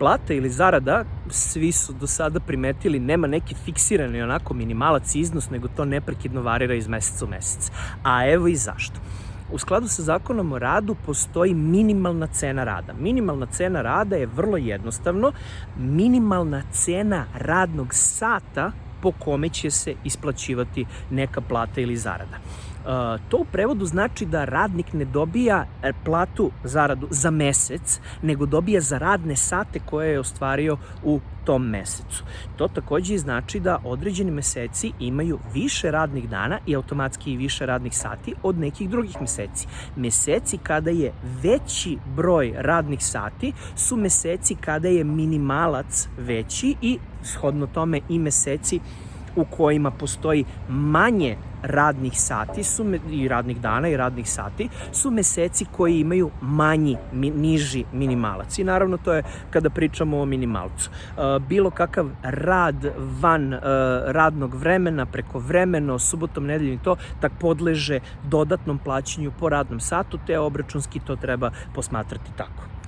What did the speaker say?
plata ili zarada, svi su do sada primetili, nema neki fiksirani onako minimalac iznos, nego to neprekidno varira iz meseca u mesec. A evo i zašto. U skladu sa zakonom o radu postoji minimalna cena rada. Minimalna cena rada je vrlo jednostavno minimalna cena radnog sata po kome će se isplaćivati neka plata ili zarada. To u prevodu znači da radnik ne dobija e, platu, zaradu za mesec, nego dobija za radne sate koje je ostvario u tom mesecu. To takođe znači da određeni meseci imaju više radnih dana i automatski i više radnih sati od nekih drugih meseci. Meseci kada je veći broj radnih sati su meseci kada je minimalac veći i shodno tome i meseci u kojima postoji manje radnih sati su i radnih dana i radnih sati su meseci koji imaju manji, mi, niži minimalac. I naravno to je kada pričamo o minimalcu. Bilo kakav rad van radnog vremena, preko vremeno, subotom, nedeljom i to, tak podleže dodatnom plaćanju po radnom satu, te obračunski to treba posmatrati tako.